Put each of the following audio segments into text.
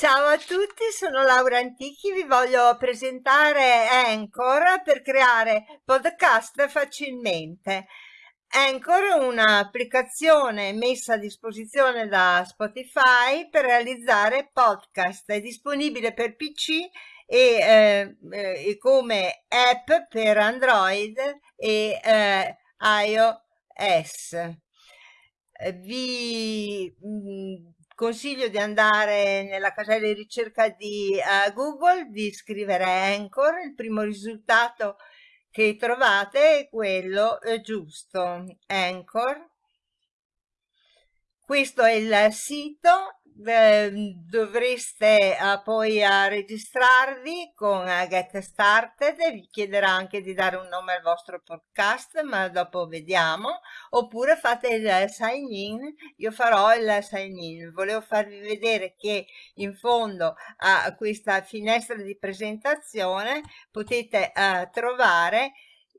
Ciao a tutti, sono Laura Antichi, vi voglio presentare Anchor per creare podcast facilmente. Anchor è un'applicazione messa a disposizione da Spotify per realizzare podcast, è disponibile per PC e, eh, e come app per Android e eh, iOS. Vi mm, consiglio di andare nella casella di ricerca di uh, Google, di scrivere Anchor, il primo risultato che trovate è quello eh, giusto, Anchor. Questo è il sito dovreste uh, poi uh, registrarvi con uh, Get Started vi chiederà anche di dare un nome al vostro podcast ma dopo vediamo. Oppure fate il sign in. Io farò il sign in. Volevo farvi vedere che in fondo a questa finestra di presentazione potete trovare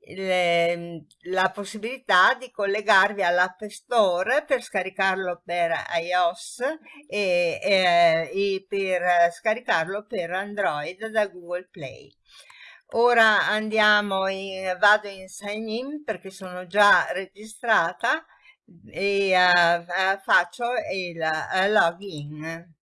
le, la possibilità di collegarvi all'App Store per scaricarlo per iOS e, e, e per scaricarlo per Android da Google Play. Ora andiamo in, vado in sign in perché sono già registrata e uh, faccio il uh, login.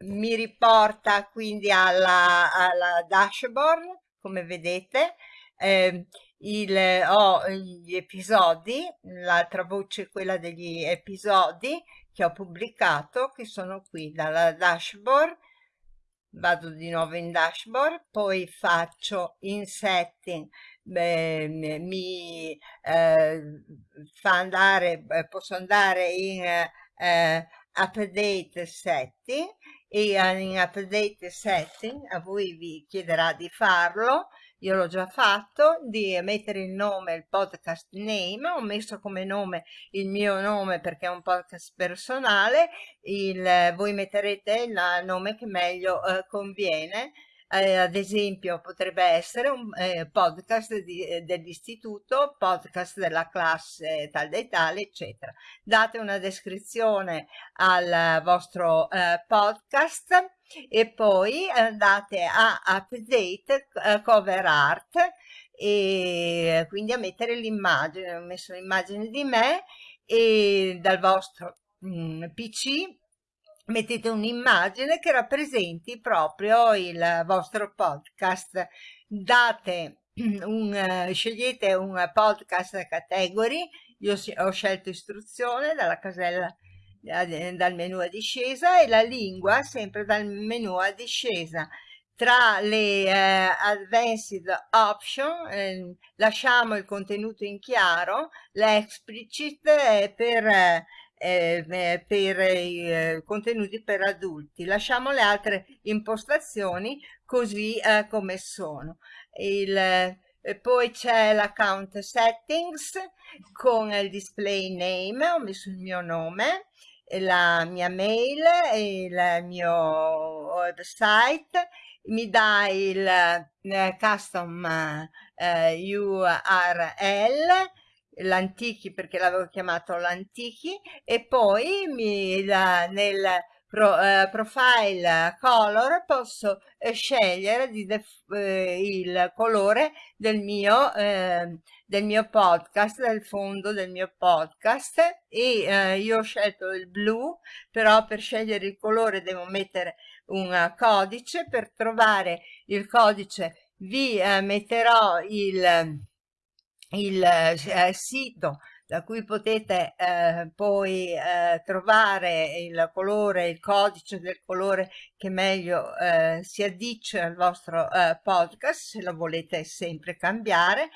Mi riporta quindi alla, alla dashboard come vedete. Eh, il, ho gli episodi l'altra voce è quella degli episodi che ho pubblicato che sono qui dalla dashboard. Vado di nuovo in dashboard poi faccio in setting beh, mi eh, fa andare posso andare in eh, update setting e in update setting a voi vi chiederà di farlo io l'ho già fatto di mettere il nome il podcast name ho messo come nome il mio nome perché è un podcast personale il, voi metterete il nome che meglio eh, conviene eh, ad esempio potrebbe essere un eh, podcast eh, dell'istituto, podcast della classe tal dei tali, eccetera. Date una descrizione al vostro eh, podcast e poi andate a update eh, cover art e quindi a mettere l'immagine, ho messo l'immagine di me e dal vostro mh, mm, PC mettete un'immagine che rappresenti proprio il vostro podcast. Date un scegliete un podcast category. Io ho scelto istruzione dalla casella dal menu a discesa e la lingua sempre dal menu a discesa. Tra le eh, advanced option eh, lasciamo il contenuto in chiaro l'explicit è per eh, per i eh, contenuti per adulti. Lasciamo le altre impostazioni così eh, come sono. Il, eh, poi c'è l'account settings con il display name, ho messo il mio nome, la mia mail, il mio website, mi dà il eh, custom eh, URL l'Antichi perché l'avevo chiamato l'Antichi e poi mi, la, nel pro, eh, profile color posso eh, scegliere di eh, il colore del mio, eh, del mio podcast, del fondo del mio podcast. E eh, io ho scelto il blu però per scegliere il colore devo mettere un codice. Per trovare il codice vi eh, metterò il il eh, sito da cui potete eh, poi eh, trovare il colore, il codice del colore che meglio eh, si addice al vostro eh, podcast se lo volete sempre cambiare.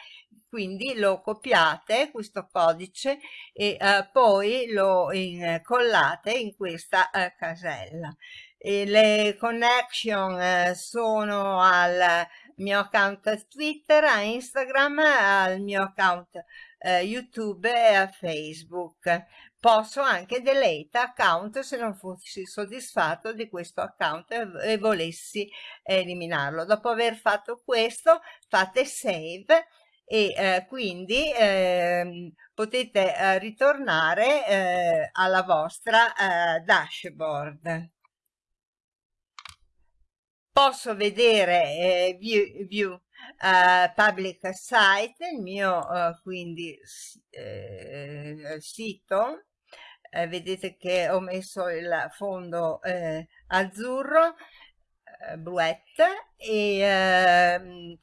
Quindi lo copiate questo codice e eh, poi lo incollate in questa casella. E le connection sono al mio account Twitter, a Instagram, al mio account eh, YouTube e a Facebook. Posso anche delete account se non fossi soddisfatto di questo account e, e volessi eliminarlo. Dopo aver fatto questo fate save e eh, quindi eh, potete ritornare eh, alla vostra eh, dashboard. Posso vedere view, view public site, il mio quindi sito. Vedete che ho messo il fondo eh, azzurro eh, bluette e ehm,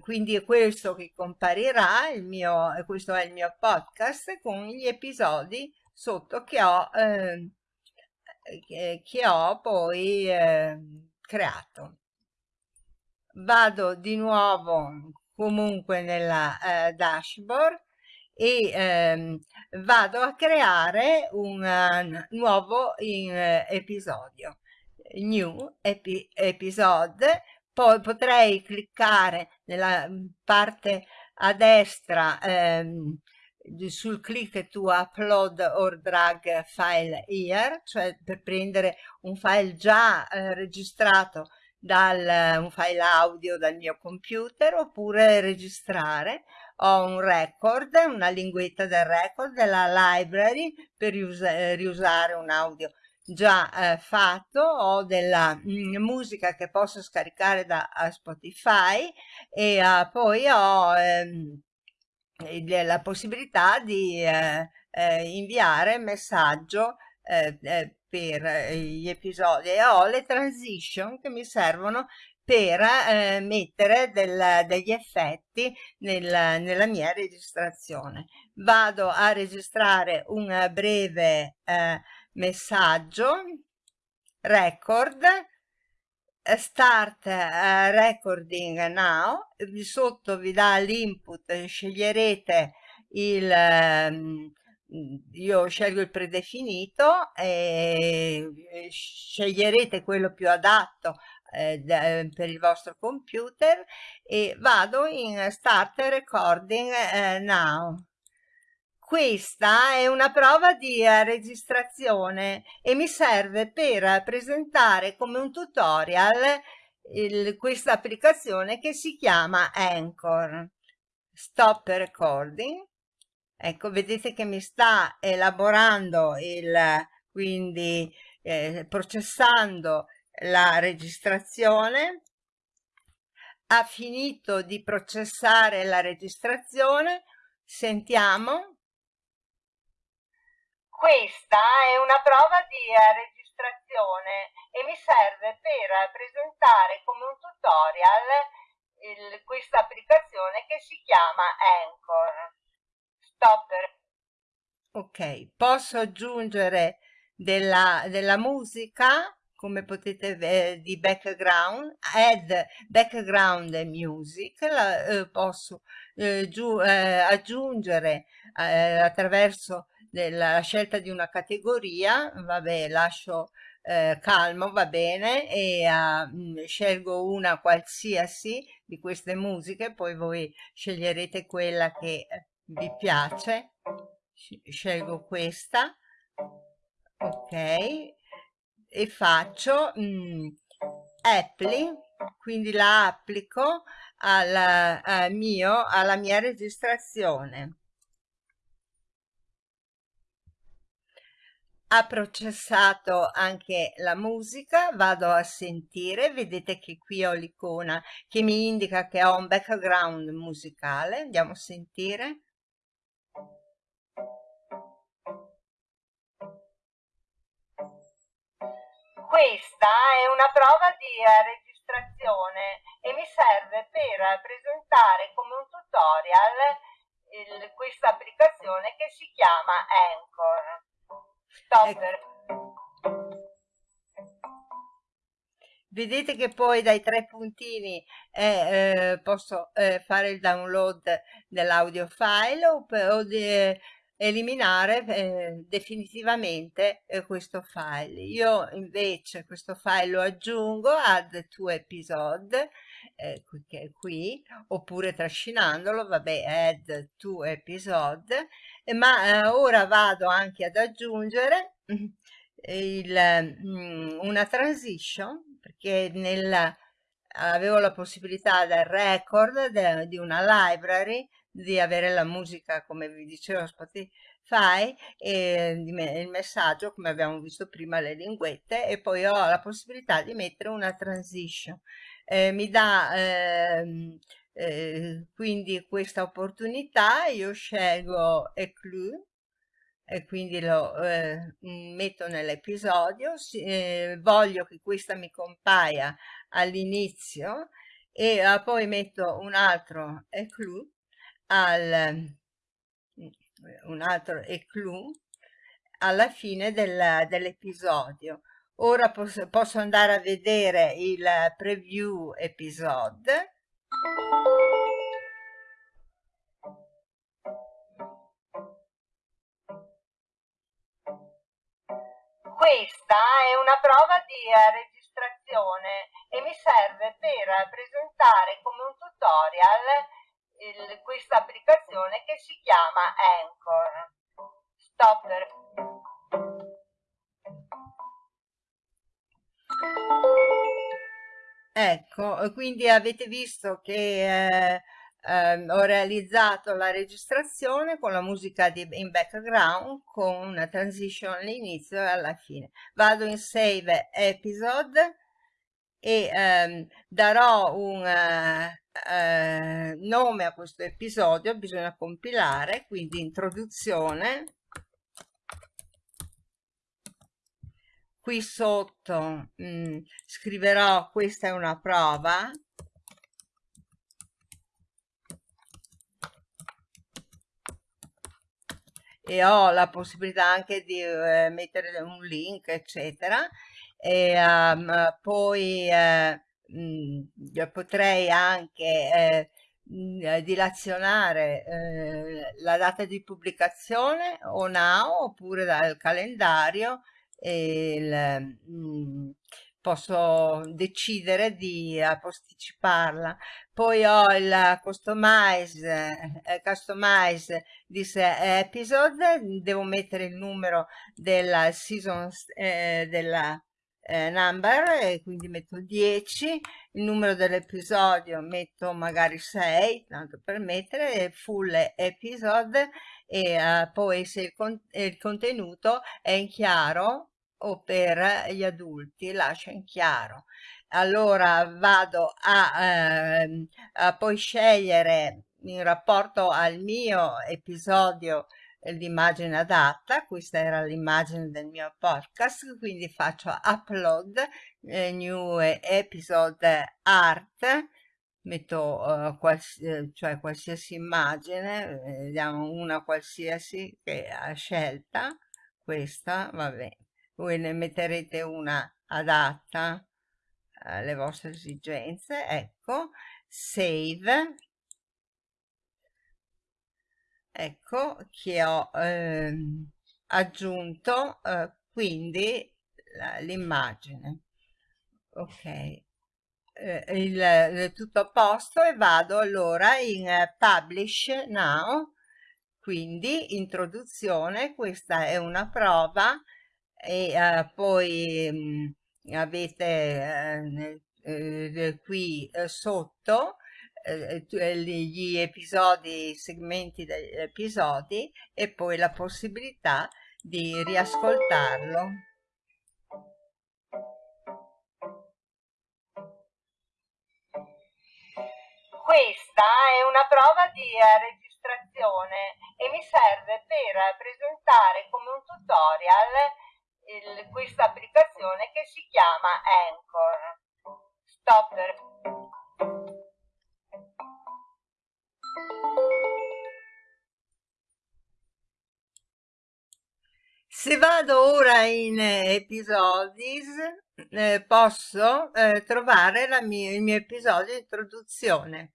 quindi è questo che comparirà il mio questo è il mio podcast con gli episodi sotto che ho eh, che, che, ho poi eh, creato. Vado di nuovo comunque nella eh, dashboard e ehm, vado a creare un uh, nuovo in, uh, episodio. New epi episode. Poi potrei cliccare nella mm, parte a destra ehm, sul click to upload or drag file here cioè per prendere un file già eh, registrato dal un file audio dal mio computer oppure registrare. Ho un record una linguetta del record della library per riusare un audio già eh, fatto. Ho della mh, mm, musica che posso scaricare da Spotify e uh, poi ho ehm, la possibilità di eh, eh, inviare messaggio eh, eh, per gli episodi e ho le transition che mi servono per eh, mettere del, degli effetti nel, nella mia registrazione. Vado a registrare un breve eh, messaggio, record, eh, start uh, recording now, di sotto vi dà l'input, sceglierete il, um, io scelgo il predefinito e sceglierete quello più adatto eh, per il vostro computer e vado in start recording eh, now questa è una prova di eh, registrazione e mi serve per presentare come un tutorial questa applicazione che si chiama Anchor. Stop recording. Ecco, vedete che mi sta elaborando il, quindi eh, processando la registrazione. Ha finito di processare la registrazione. Sentiamo. Questa è una prova di eh, registrazione e mi serve per presentare come un tutorial questa applicazione che si chiama Anchor. Stopper. Ok, posso aggiungere della, della musica come potete vedere di background add background music la, eh, posso eh, giù, eh, aggiungere eh, attraverso della scelta di una categoria, vabbè, lascio eh, calmo, va bene, e uh, scelgo una qualsiasi di queste musiche, poi voi sceglierete quella che vi piace, scelgo questa, ok, e faccio mh, apply, quindi la applico al, al mio, alla mia registrazione. Ha processato anche la musica, vado a sentire, vedete che qui ho l'icona che mi indica che ho un background musicale, andiamo a sentire. Questa è una prova di eh, registrazione e mi serve per presentare come un tutorial questa applicazione che si chiama Anchor. Ecco. Vedete che poi dai tre puntini eh, eh, posso eh, fare il download dell'audio file o, o de, eliminare eh, definitivamente eh, questo file. Io invece questo file lo aggiungo add to episode eh, che è qui oppure trascinandolo vabbè add to episode ma eh, ora vado anche ad aggiungere il, mm, una transition perché nel avevo la possibilità del record de, di una library di avere la musica come vi dicevo Spotify e il messaggio come abbiamo visto prima le linguette e poi ho la possibilità di mettere una transition. Eh, mi dà eh, eh, quindi questa opportunità io scelgo Eclue e quindi lo eh, metto nell'episodio, eh, voglio che questa mi compaia all'inizio e eh, poi metto un altro eclou al un altro eclou alla fine del, dell'episodio. Ora posso, posso andare a vedere il preview episode Questa è una prova di eh, registrazione e mi serve per presentare come un tutorial questa applicazione che si chiama Anchor. Stop Ecco, quindi avete visto che eh, eh, ho realizzato la registrazione con la musica di, in background con una transition all'inizio e alla fine. Vado in save episode e ehm, darò un eh, nome a questo episodio, bisogna compilare, quindi introduzione. Qui sotto mh, mm, scriverò questa è una prova e ho la possibilità anche di eh, mettere un link eccetera e um, poi eh, mh, potrei anche eh, mh, dilazionare eh, la data di pubblicazione o now oppure dal calendario il, mh, posso decidere di posticiparla. Poi ho il customize, eh, customize this episode, devo mettere il numero della season, eh, della eh, number, e quindi metto 10, il numero dell'episodio metto magari 6, tanto per mettere, full episode, e uh, poi se il, con il contenuto è in chiaro, o per gli adulti, lascia in chiaro. Allora vado a, eh, a poi scegliere in rapporto al mio episodio l'immagine adatta, questa era l'immagine del mio podcast, quindi faccio upload, eh, new episode art, metto uh, quals cioè qualsiasi immagine, vediamo una qualsiasi che ha scelta, questa, va bene voi ne metterete una adatta alle vostre esigenze ecco save ecco che ho eh, aggiunto eh, quindi l'immagine. Ok. Eh, il, il, tutto a posto e vado allora in uh, publish now. Quindi introduzione questa è una prova e uh, poi mh, mm, avete uh, qui sotto gli episodi, i segmenti degli episodi e poi la possibilità di riascoltarlo. Questa è una prova di registrazione e mi serve per presentare come un tutorial il, questa applicazione che si chiama Anchor. Stop. Se vado ora in episodi, eh, posso eh, trovare mia, il mio episodio di introduzione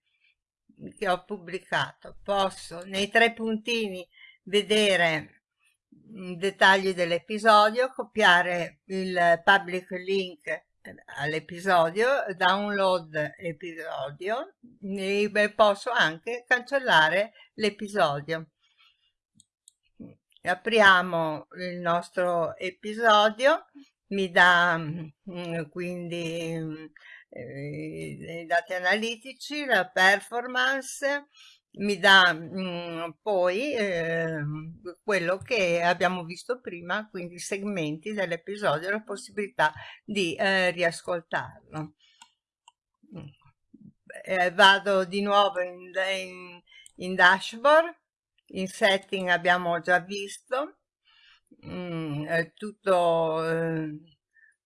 che ho pubblicato. Posso nei tre puntini vedere dettagli dell'episodio, copiare il public link eh, all'episodio, download episodio e posso anche cancellare l'episodio. Apriamo il nostro episodio, mi dà mm, quindi eh, i dati analitici, la performance, mi dà mh, mm, poi eh, quello che abbiamo visto prima, quindi i segmenti dell'episodio, la possibilità di eh, riascoltarlo. Eh, vado di nuovo in, in, in, dashboard, in setting abbiamo già visto mm, tutto eh,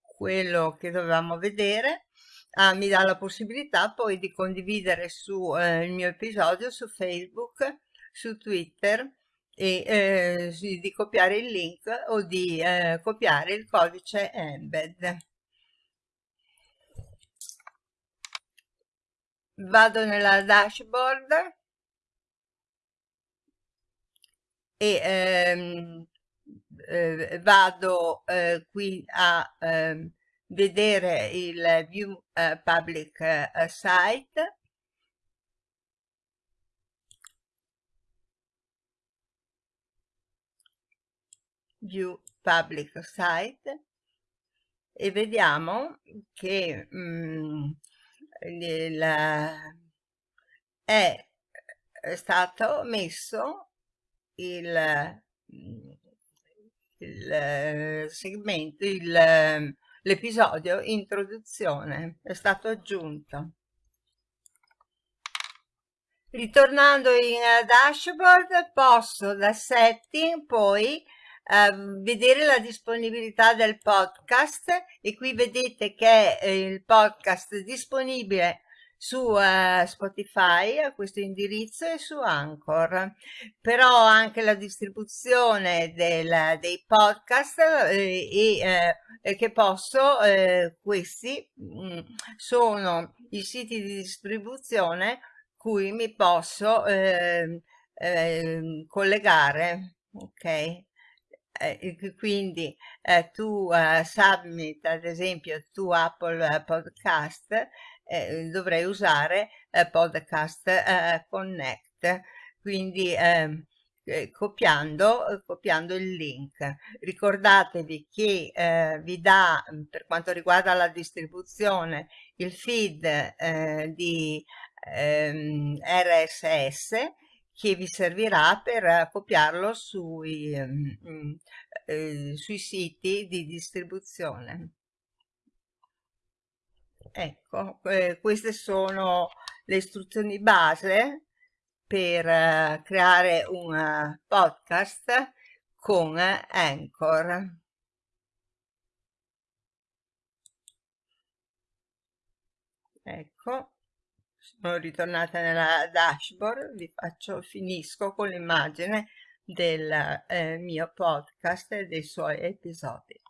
quello che dovevamo vedere ah, mi dà la possibilità poi di condividere su eh, il mio episodio su Facebook, su Twitter e eh, di copiare il link o di eh, copiare il codice embed. Vado nella dashboard e ehm, eh, vado eh, qui a ehm, vedere il view uh, public uh, site. View public site. E vediamo che mm, il, è stato messo il, il segmento il L'episodio introduzione è stato aggiunto. Ritornando in uh, dashboard posso da setting poi uh, vedere la disponibilità del podcast e qui vedete che eh, il podcast è disponibile su uh, Spotify a questo indirizzo e su Anchor. Però anche la distribuzione del, dei podcast eh, e eh, che posso eh, questi mh, mm, sono i siti di distribuzione cui mi posso ehm, ehm, collegare ok? Eh, quindi eh, tu uh, submit ad esempio tu Apple Podcast eh, dovrei usare eh, podcast eh, connect quindi ehm, eh, copiando, copiando il link ricordatevi che eh, vi dà per quanto riguarda la distribuzione il feed eh, di ehm, RSS che vi servirà per copiarlo sui, mm, eh, sui siti di distribuzione. Ecco, eh, queste sono le istruzioni base per eh, creare un uh, podcast con Anchor. Ecco, sono ritornata nella dashboard, vi faccio, finisco con l'immagine del eh, mio podcast e dei suoi episodi.